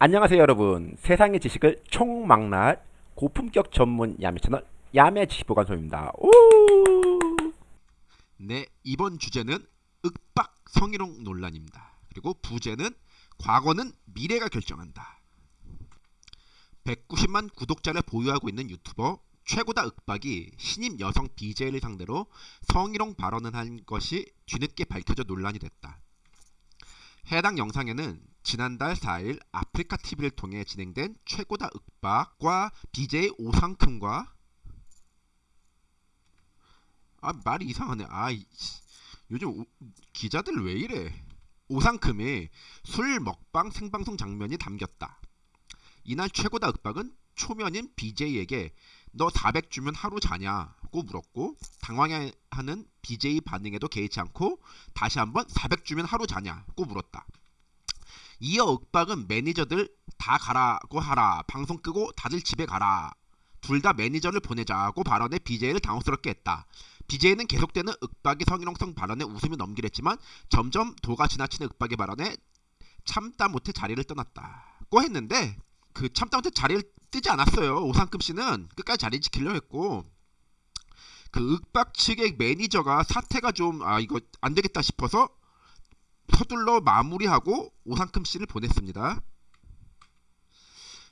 안녕하세요 여러분 세상의 지식을 총망라할 고품격 전문 야매 채널 야매 지식보관소입니다 오! 네, 이번 주제는 윽박 성희롱 논란입니다. 그리고 부제는 과거는 미래가 결정한다. 190만 구독자를 보유하고 있는 유튜버 최고다 윽박이 신임 여성 BJ를 상대로 성희롱 발언을 한 것이 뒤늦게 밝혀져 논란이 됐다. 해당 영상에는 지난달 4일 아프리카 TV를 통해 진행된 최고다 윽박과 BJ 오상큼과 아 말이 이상하네. 아 이- 요즘 오- 기자들 왜 이래? 오상큼의 술 먹방 생방송 장면이 담겼다. 이날 최고다 윽박은 초면인 BJ에게 너 400 주면 하루 자냐 고 물었고 당황해하는 BJ 반응에도 개의치 않고 다시 한번 400 주면 하루 자냐고 물었다. 이어 윽박은 매니저들 다 가라고 하라 방송 끄고 다들 집에 가라 둘 다 매니저를 보내자고 발언해 BJ를 당혹스럽게 했다. BJ는 계속되는 윽박의 성희롱성 발언에 웃음이 넘기랬지만 점점 도가 지나치는 윽박의 발언에 참다 못해 자리를 떠났다고 했는데 그 참다 못해 자리를 뜨지 않았어요. 오상금 씨는 끝까지 자리 지키려 했고 그 윽박 측의 매니저가 사태가 좀 아 이거 안 되겠다 싶어서 서둘러 마무리하고 오상큼 씨를 보냈습니다.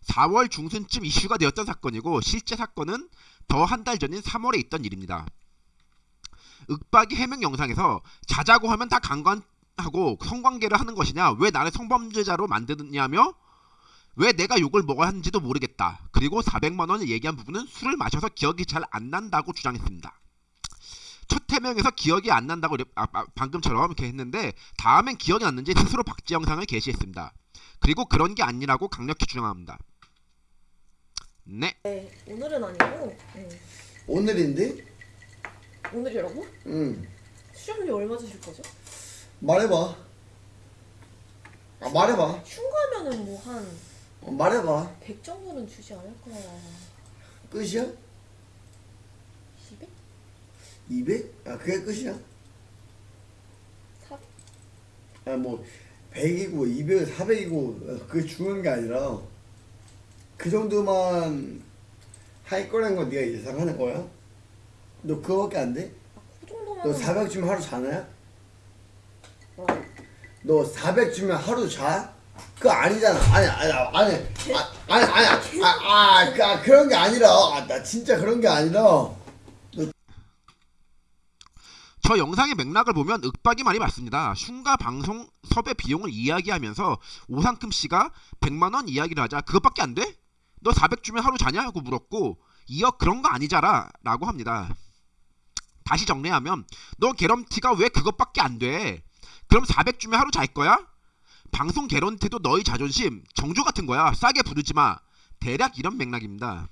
4월 중순쯤 이슈가 되었던 사건이고 실제 사건은 더 한 달 전인 3월에 있던 일입니다. 윽박이 해명 영상에서 자자고 하면 다 강간하고 성관계를 하는 것이냐 왜 나를 성범죄자로 만드느냐며 왜 내가 욕을 먹어야 하는지도 모르겠다. 그리고 400만 원을 얘기한 부분은 술을 마셔서 기억이 잘 안 난다고 주장했습니다. 첫 해명에서 기억이 안 난다고 아, 아, 방금처럼 이렇게 했는데 다음엔 기억이 났는지 스스로 박제 영상을 게시했습니다. 그리고 그런 게 아니라고 강력히 주장합니다. 네, 네, 오늘은 아니고 네. 오늘인데? 오늘이라고? 응. 수정비 얼마 주실 거죠? 말해봐. 아, 말해봐. 흉가면은 뭐한 어, 말해봐. 100 정도는 주지 않을까 끝이야? 200? 200? 아, 그게 끝이야? 400? 아, 뭐, 100이고, 200, 400이고, 그게 중요한 게 아니라, 그 정도만 할 거라는 건 네가 예상하는 거야? 너 그거밖에 안 돼? 그 정도면 너400 주면 하루 자나야? 어, 너 400 주면 하루 자? 그거 아니잖아. 아니, 아니, 아니, 아, 아니, 아니, 아, 아, 그, 아, 그런 게 아니라, 아, 나 진짜 그런 게 아니라, 저 영상의 맥락을 보면 윽박이 말이 맞습니다. 흉가 방송 섭외 비용을 이야기하면서 오상큼 씨가 100만 원 이야기를 하자 그것밖에 안 돼? 너 400 주면 하루 자냐? 하고 물었고 이어 그런 거 아니잖아 라고 합니다. 다시 정리하면 너 개런티가 왜 그것밖에 안 돼? 그럼 400 주면 하루 잘 거야? 방송 개런티도 너희 자존심 정조 같은 거야. 싸게 부르지 마. 대략 이런 맥락입니다.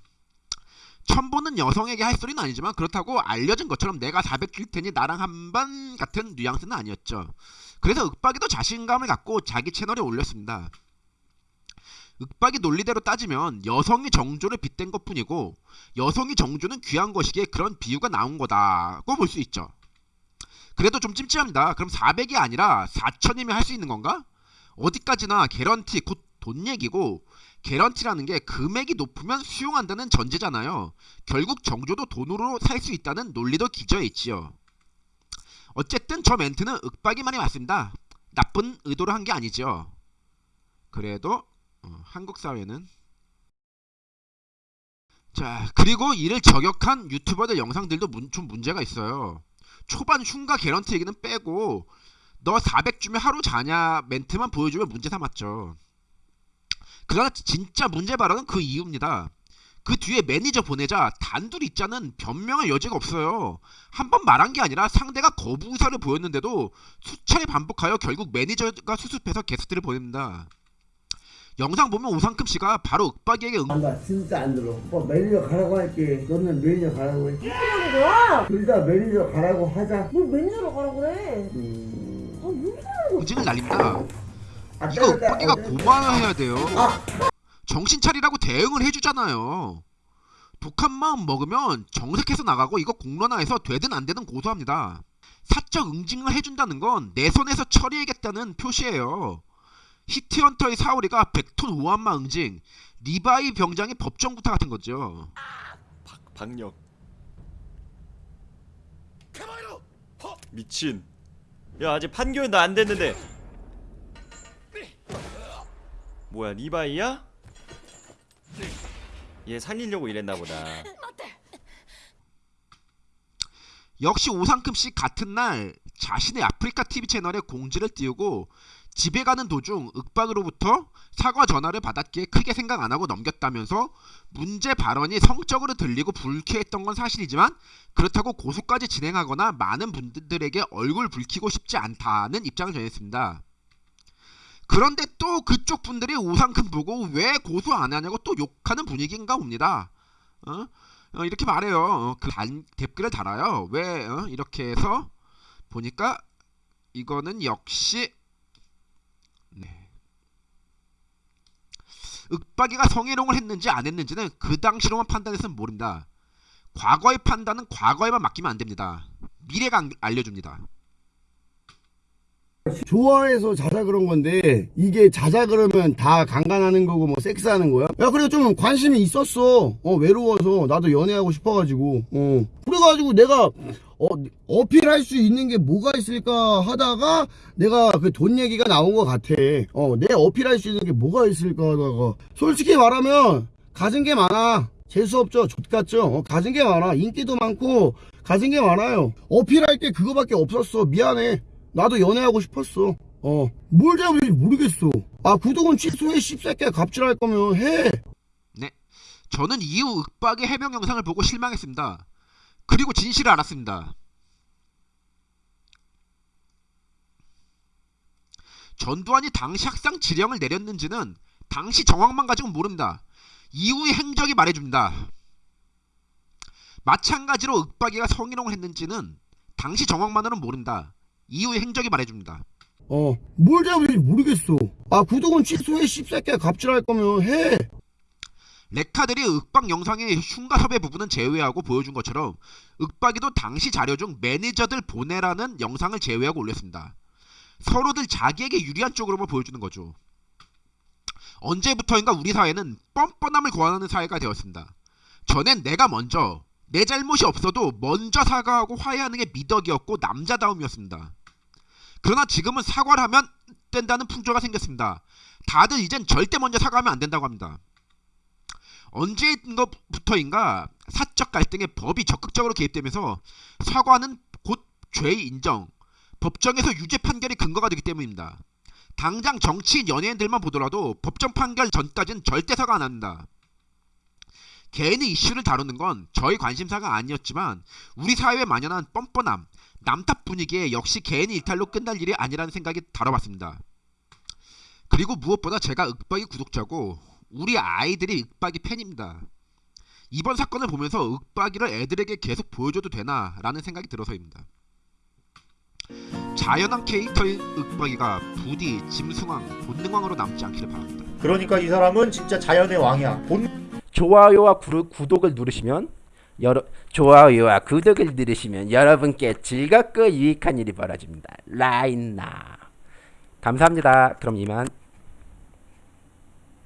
처음 보는 여성에게 할 소리는 아니지만 그렇다고 알려진 것처럼 내가 400줄 테니 나랑 한번 같은 뉘앙스는 아니었죠. 그래서 윽박이도 자신감을 갖고 자기 채널에 올렸습니다. 윽박이 논리대로 따지면 여성이 정조를 빗댄 것 뿐이고 여성이 정조는 귀한 것이기에 그런 비유가 나온 거다고 볼 수 있죠. 그래도 좀 찜찜합니다. 그럼 400이 아니라 4천이면 할 수 있는 건가? 어디까지나 개런티 곧 돈 얘기고 개런티라는 게 금액이 높으면 수용한다는 전제잖아요. 결국 정조도 돈으로 살 수 있다는 논리도 기저에 있지요. 어쨌든 저 멘트는 윽박이 말이 맞습니다. 나쁜 의도로 한 게 아니죠. 그래도 어, 한국 사회는 자 그리고 이를 저격한 유튜버들 영상들도 문, 좀 문제가 있어요. 초반 흉가 개런티 얘기는 빼고 너 400 주면 하루 자냐 멘트만 보여주면 문제 삼았죠. 그러나 진짜 문제 발언은 그 이유입니다. 그 뒤에 매니저 보내자 단둘 있자는 변명할 여지가 없어요. 한 번 말한 게 아니라 상대가 거부 의사를 보였는데도 수차례 반복하여 결국 매니저가 수습해서 게스트를 보냅니다. 영상 보면 오상큼 씨가 바로 윽박이에게 응... 아, 나 진짜 안 들어. 뭐 매니저 가라고 할게. 너는 매니저 가라고 해. 하는 거야? 둘 다 매니저 가라고 하자. 뭘 매니저로 가라 그래 음. 그러는 의증을 날립니다. 아, 이거 어, 때렸다. 고마워해야 돼요. 아. 정신 차리라고 대응을 해주잖아요. 독한 마음 먹으면 정색해서 나가고 이거 공론화해서 되든 안 되든 고소합니다. 사적 응징을 해준다는 건 내 손에서 처리하겠다는 표시예요. 히트헌터의 사오리가 백톤 오한마 응징 리바이 병장의 법정부타 같은 거죠. 박력 미친 야 아직 판교도 안 됐는데. 뭐야 리바이야? 얘 살리려고 이랬나 보다. 역시 씨 같은 날 자신의 아프리카 TV 채널에 공지를 띄우고 집에 가는 도중 윽박으로부터 사과 전화를 받았기에 크게 생각 안 하고 넘겼다면서 문제 발언이 성적으로 들리고 불쾌했던 건 사실이지만 그렇다고 고소까지 진행하거나 많은 분들에게 얼굴 붉히고 싶지 않다는 입장을 전했습니다. 그런데 또 그쪽 분들이 오상큼 보고 왜 고소 안 하냐고 또 욕하는 분위기인가 봅니다. 어? 어, 이렇게 말해요. 어, 그 단, 댓글을 달아요. 왜 어, 이렇게 해서 보니까 이거는 역시 윽박이가 성희롱을 했는지 안 했는지는 그 당시로만 판단해서는 모른다. 과거의 판단은 과거에만 맡기면 안 됩니다. 미래가 안- 알려줍니다. 좋아해서 자자 그런 건데 이게 자자 그러면 다 강간하는 거고 뭐 섹스하는 거야? 야 그래 좀 관심이 있었어 어 외로워서 나도 연애하고 싶어가지고 어 그래가지고 내가 어 어필할 수 있는 게 뭐가 있을까 하다가 내가 그 돈 얘기가 나온 것 같아 어 내 어필할 수 있는 게 뭐가 있을까 하다가 솔직히 말하면 가진 게 많아 재수없죠 족같죠 어, 가진 게 많아 인기도 많고 가진 게 많아요 어필할 게 그거밖에 없었어 미안해 나도 연애하고 싶었어. 어. 뭘 잘못인지 모르겠어. 아, 구독은 취소해, 씹새끼야. 갑질할 거면 해. 네. 저는 이후 윽박의 해명 영상을 보고 실망했습니다. 그리고 진실을 알았습니다. 전두환이 당시 학상 지령을 내렸는지는 당시 정황만 가지고 모릅니다. 이후의 행적이 말해줍니다. 마찬가지로 윽박이가 성희롱을 했는지는 당시 정황만으로는 모른다. 이후의 행적이 말해줍니다. 어. 뭘 잘못인지 모르겠어. 아, 구독은 취소해, 씹새끼야. 갑질할 거면 해. 레카들이 윽박 영상의 흉가 섭외 부분은 제외하고 보여준 것처럼 윽박이도 당시 자료 중 매니저들 보내라는 영상을 제외하고 올렸습니다. 서로들 자기에게 유리한 쪽으로만 보여주는 거죠. 언제부터인가 우리 사회는 뻔뻔함을 고안하는 사회가 되었습니다. 전엔 내가 먼저 내 잘못이 없어도 먼저 사과하고 화해하는 게 미덕이었고 남자다움이었습니다. 그러나 지금은 사과를 하면 된다는 풍조가 생겼습니다. 다들 이젠 절대 먼저 사과하면 안 된다고 합니다. 언제부터인가 사적 갈등에 법이 적극적으로 개입되면서 사과는 곧 죄의 인정, 법정에서 유죄 판결이 근거가 되기 때문입니다. 당장 정치인 연예인들만 보더라도 법정 판결 전까지는 절대 사과 안 합니다. 개인의 이슈를 다루는 건 저희 관심사가 아니었지만 우리 사회에 만연한 뻔뻔함, 남탓 분위기에 역시 개인의 일탈로 끝날 일이 아니라는 생각이 다뤄봤습니다. 그리고 무엇보다 제가 윽박이 구독자고 우리 아이들이 윽박이 팬입니다. 이번 사건을 보면서 윽박이를 애들에게 계속 보여줘도 되나 라는 생각이 들어서입니다. 자연한 캐릭터인 윽박이가 부디 짐승왕, 본능왕으로 남지 않기를 바랍니다. 그러니까 이 사람은 진짜 자연의 왕이야. 본 좋아요와 구르, 구독을 누르시면 여러 좋아요와 구독을 누르시면 여러분께 즐겁고 유익한 일이 벌어집니다. 라인나 감사합니다. 그럼 이만